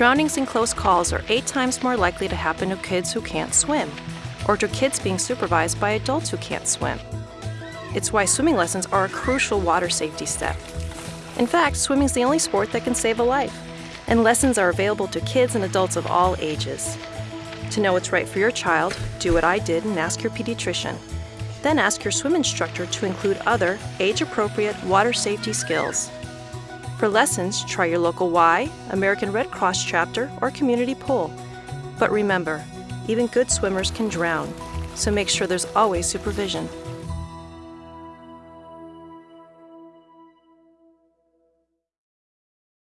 Drownings and close calls are eight times more likely to happen to kids who can't swim, or to kids being supervised by adults who can't swim. It's why swimming lessons are a crucial water safety step. In fact, swimming is the only sport that can save a life, and lessons are available to kids and adults of all ages. To know what's right for your child, do what I did and ask your pediatrician. Then ask your swim instructor to include other age-appropriate water safety skills. For lessons, try your local Y, American Red Cross chapter, or community pool. But remember, even good swimmers can drown, so make sure there's always supervision.